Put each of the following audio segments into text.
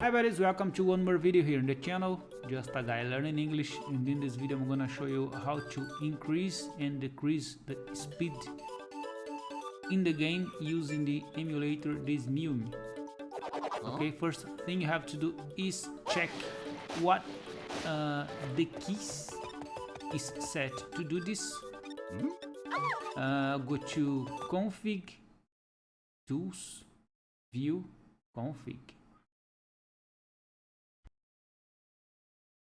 Hi buddies, welcome to one more video here in the channel, just a guy learning English and in this video I'm gonna show you how to increase and decrease the speed in the game using the emulator DeSmuME. Okay, first thing you have to do is check what uh, the keys is set to do this. Uh, go to config, tools, view, config.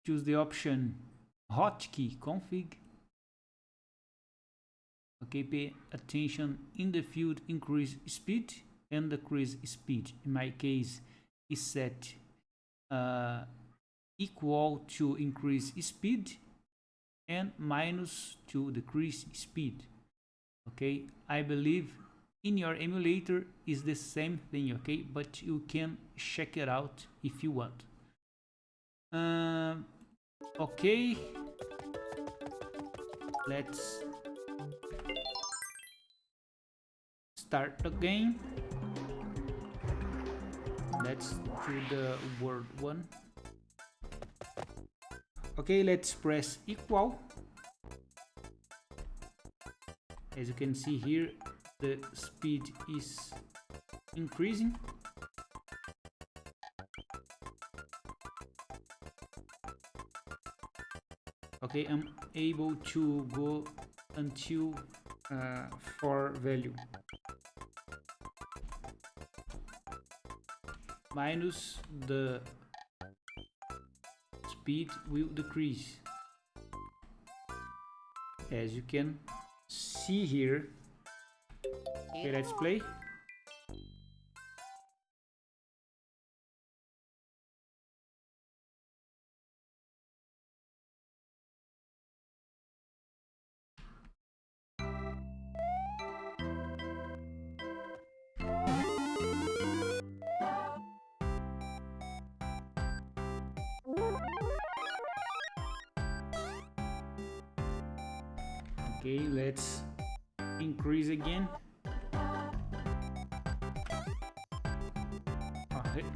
Choose the option hotkey config. Okay pay attention. In the field increase speed and decrease speed. In my case is set uh, equal to increase speed and minus to decrease speed. Okay i believe in your emulator is the same thing okay? But you can check it out if you want. Uh, Okay. Let's start the game. Let's do the word one. Okay, let's press equal. As you can see here, the speed is increasing. Okay i'm able to go until uh, for value. Minus the speed will decrease. As you can see here okay let's play okay let's increase again.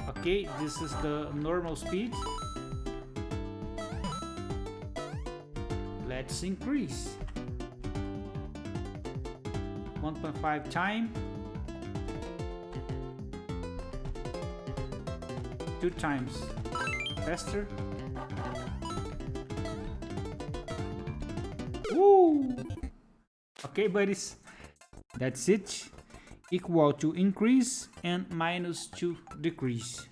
Okay, this is the normal speed. Let's increase. 1.5 time. Two times faster. Woo! Okay buddies. That's it. Equal to increase and minus to decrease